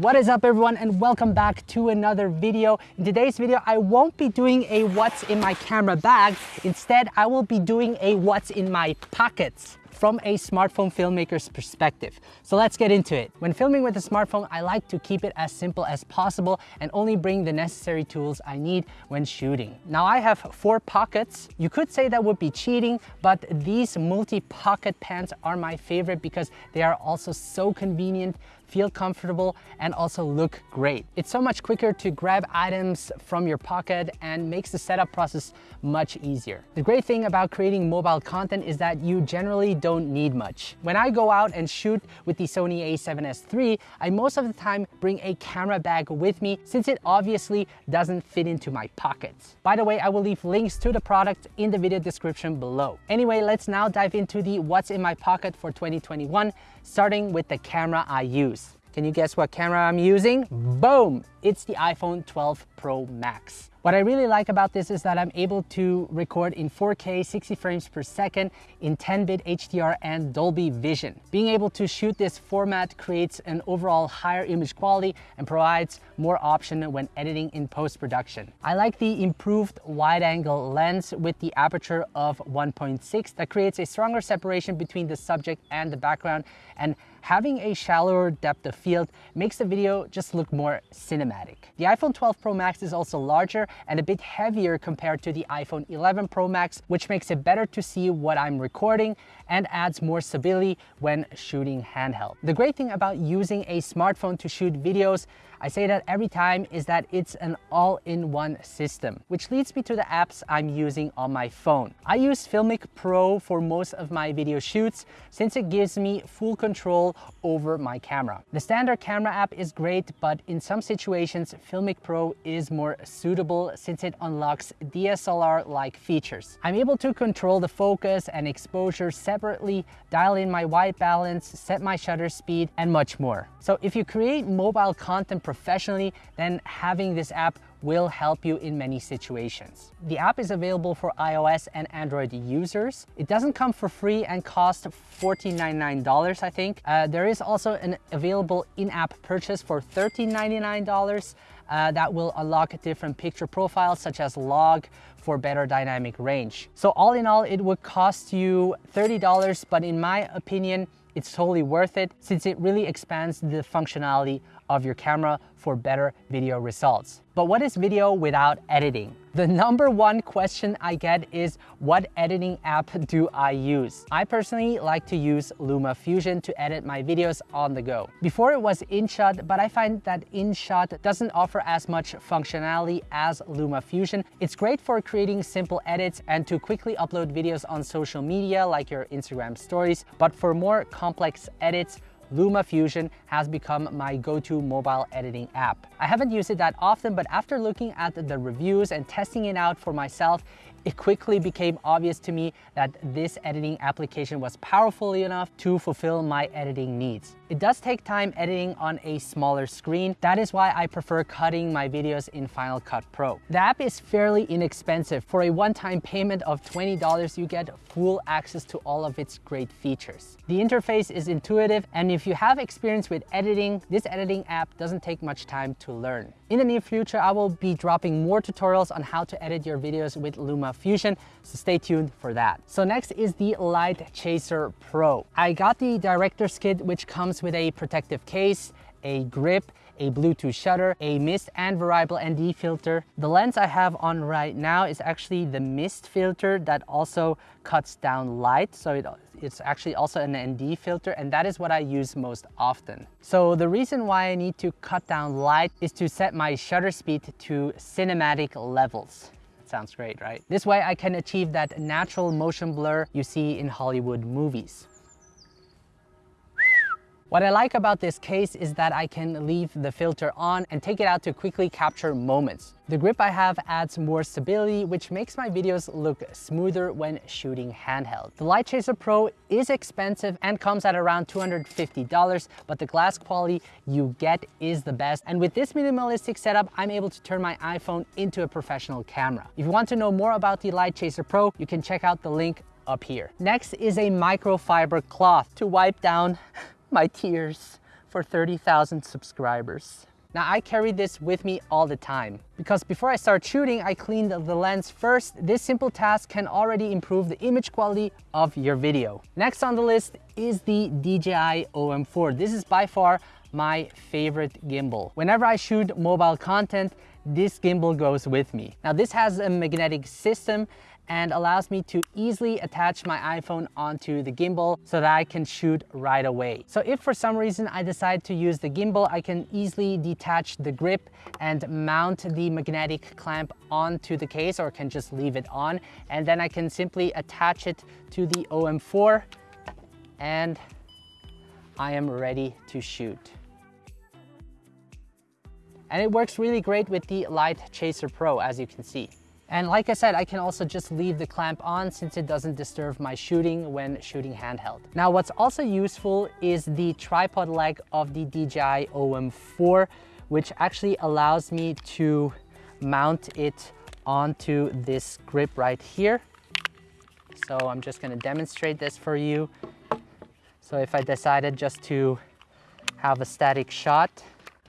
What is up everyone and welcome back to another video. In today's video, I won't be doing a what's in my camera bag. Instead, I will be doing a what's in my pockets from a smartphone filmmaker's perspective. So let's get into it. When filming with a smartphone, I like to keep it as simple as possible and only bring the necessary tools I need when shooting. Now I have four pockets. You could say that would be cheating, but these multi-pocket pants are my favorite because they are also so convenient feel comfortable, and also look great. It's so much quicker to grab items from your pocket and makes the setup process much easier. The great thing about creating mobile content is that you generally don't need much. When I go out and shoot with the Sony a7S III, I most of the time bring a camera bag with me since it obviously doesn't fit into my pockets. By the way, I will leave links to the product in the video description below. Anyway, let's now dive into the what's in my pocket for 2021, starting with the camera I use. Can you guess what camera I'm using? Boom! It's the iPhone 12 Pro Max. What I really like about this is that I'm able to record in 4K 60 frames per second in 10-bit HDR and Dolby Vision. Being able to shoot this format creates an overall higher image quality and provides more option when editing in post-production. I like the improved wide-angle lens with the aperture of 1.6 that creates a stronger separation between the subject and the background and having a shallower depth of field makes the video just look more cinematic. The iPhone 12 Pro Max is also larger and a bit heavier compared to the iPhone 11 Pro Max, which makes it better to see what I'm recording and adds more stability when shooting handheld. The great thing about using a smartphone to shoot videos I say that every time is that it's an all-in-one system, which leads me to the apps I'm using on my phone. I use Filmic Pro for most of my video shoots since it gives me full control over my camera. The standard camera app is great, but in some situations, Filmic Pro is more suitable since it unlocks DSLR-like features. I'm able to control the focus and exposure separately, dial in my white balance, set my shutter speed, and much more. So if you create mobile content professionally, then having this app will help you in many situations. The app is available for iOS and Android users. It doesn't come for free and cost $14.99, I think. Uh, there is also an available in-app purchase for $13.99 uh, that will unlock different picture profiles such as log for better dynamic range. So all in all, it would cost you $30, but in my opinion, it's totally worth it since it really expands the functionality of your camera for better video results. But what is video without editing? The number one question I get is what editing app do I use? I personally like to use LumaFusion to edit my videos on the go. Before it was InShot, but I find that InShot doesn't offer as much functionality as LumaFusion. It's great for creating simple edits and to quickly upload videos on social media like your Instagram stories, but for more complex edits, LumaFusion has become my go-to mobile editing app. I haven't used it that often, but after looking at the reviews and testing it out for myself, it quickly became obvious to me that this editing application was powerful enough to fulfill my editing needs. It does take time editing on a smaller screen. That is why I prefer cutting my videos in Final Cut Pro. The app is fairly inexpensive. For a one-time payment of $20, you get full access to all of its great features. The interface is intuitive, and if you have experience with editing, this editing app doesn't take much time to learn. In the near future, I will be dropping more tutorials on how to edit your videos with LumaFusion, so stay tuned for that. So next is the LiteChaser Pro. I got the Director's Kit, which comes with a protective case, a grip, a Bluetooth shutter, a mist and variable ND filter. The lens I have on right now is actually the mist filter that also cuts down light. So it it's actually also an ND filter and that is what I use most often. So the reason why I need to cut down light is to set my shutter speed to cinematic levels. Sounds great, right? This way I can achieve that natural motion blur you see in Hollywood movies. What I like about this case is that I can leave the filter on and take it out to quickly capture moments. The grip I have adds more stability, which makes my videos look smoother when shooting handheld. The LiteChaser Pro is expensive and comes at around $250, but the glass quality you get is the best. And with this minimalistic setup, I'm able to turn my iPhone into a professional camera. If you want to know more about the LiteChaser Pro, you can check out the link up here. Next is a microfiber cloth to wipe down my tears for 30,000 subscribers. Now I carry this with me all the time because before I start shooting, I cleaned the lens first. This simple task can already improve the image quality of your video. Next on the list is the DJI OM4. This is by far my favorite gimbal. Whenever I shoot mobile content, this gimbal goes with me. Now this has a magnetic system and allows me to easily attach my iPhone onto the gimbal so that I can shoot right away. So if for some reason I decide to use the gimbal, I can easily detach the grip and mount the magnetic clamp onto the case or can just leave it on. And then I can simply attach it to the OM4 and I am ready to shoot. And it works really great with the Light Chaser Pro, as you can see. And like I said, I can also just leave the clamp on since it doesn't disturb my shooting when shooting handheld. Now, what's also useful is the tripod leg of the DJI OM4, which actually allows me to mount it onto this grip right here. So I'm just gonna demonstrate this for you. So if I decided just to have a static shot,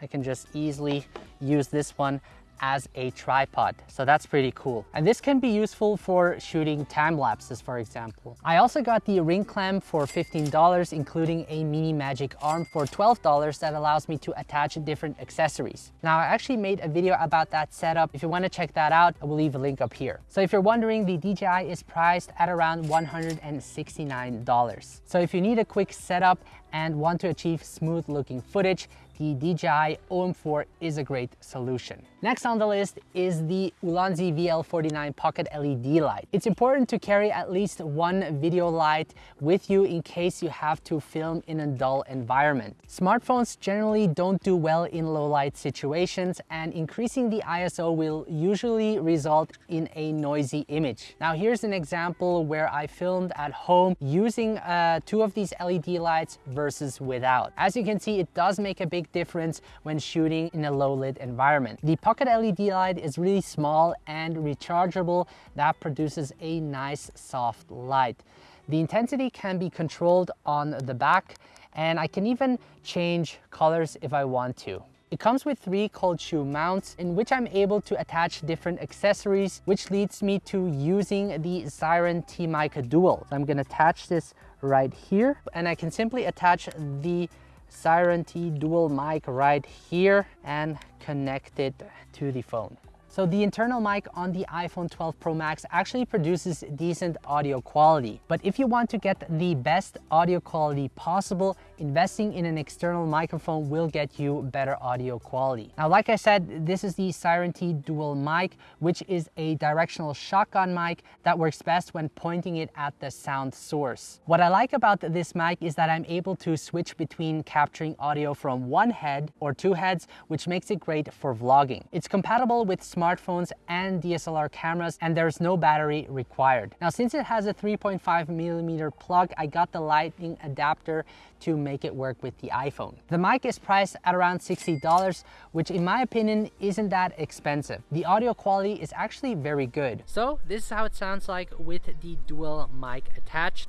I can just easily use this one as a tripod. So that's pretty cool. And this can be useful for shooting time lapses, for example. I also got the ring clamp for $15, including a mini magic arm for $12 that allows me to attach different accessories. Now, I actually made a video about that setup. If you wanna check that out, I will leave a link up here. So if you're wondering, the DJI is priced at around $169. So if you need a quick setup and want to achieve smooth looking footage, the DJI OM4 is a great solution. Next on the list is the Ulanzi VL49 Pocket LED light. It's important to carry at least one video light with you in case you have to film in a dull environment. Smartphones generally don't do well in low light situations and increasing the ISO will usually result in a noisy image. Now here's an example where I filmed at home using uh, two of these LED lights versus without. As you can see, it does make a big difference when shooting in a low lit environment. The Pocket LED light is really small and rechargeable that produces a nice soft light. The intensity can be controlled on the back and I can even change colors if I want to. It comes with three cold shoe mounts in which I'm able to attach different accessories, which leads me to using the Siren T-Mica Dual. So I'm gonna attach this right here and I can simply attach the Siren T dual mic right here and connect it to the phone. So the internal mic on the iPhone 12 Pro Max actually produces decent audio quality. But if you want to get the best audio quality possible, investing in an external microphone will get you better audio quality. Now, like I said, this is the Siren T dual mic, which is a directional shotgun mic that works best when pointing it at the sound source. What I like about this mic is that I'm able to switch between capturing audio from one head or two heads, which makes it great for vlogging. It's compatible with smartphones and DSLR cameras, and there's no battery required. Now, since it has a 3.5 millimeter plug, I got the lightning adapter to make it work with the iPhone. The mic is priced at around $60, which in my opinion isn't that expensive. The audio quality is actually very good. So this is how it sounds like with the dual mic attached.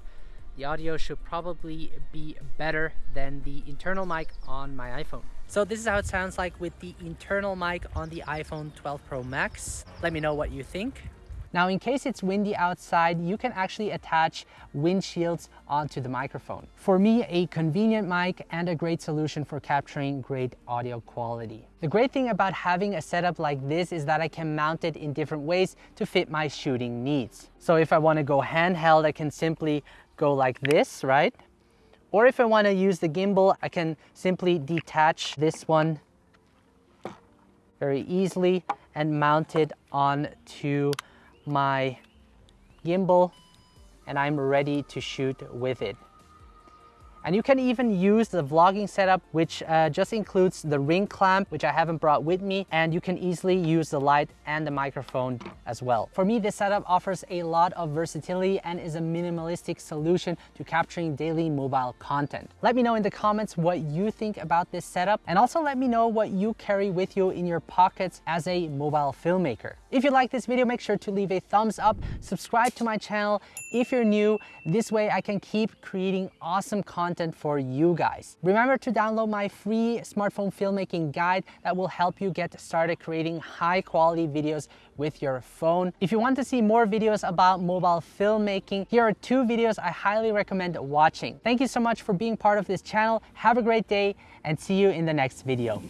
The audio should probably be better than the internal mic on my iPhone. So this is how it sounds like with the internal mic on the iPhone 12 Pro Max. Let me know what you think. Now, in case it's windy outside, you can actually attach windshields onto the microphone. For me, a convenient mic and a great solution for capturing great audio quality. The great thing about having a setup like this is that I can mount it in different ways to fit my shooting needs. So if I wanna go handheld, I can simply go like this, right? Or if I wanna use the gimbal, I can simply detach this one very easily and mount it onto my gimbal and I'm ready to shoot with it. And you can even use the vlogging setup, which uh, just includes the ring clamp, which I haven't brought with me, and you can easily use the light and the microphone as well. For me, this setup offers a lot of versatility and is a minimalistic solution to capturing daily mobile content. Let me know in the comments what you think about this setup, and also let me know what you carry with you in your pockets as a mobile filmmaker. If you like this video, make sure to leave a thumbs up, subscribe to my channel if you're new. This way I can keep creating awesome content content for you guys. Remember to download my free smartphone filmmaking guide that will help you get started creating high quality videos with your phone. If you want to see more videos about mobile filmmaking, here are two videos I highly recommend watching. Thank you so much for being part of this channel. Have a great day and see you in the next video.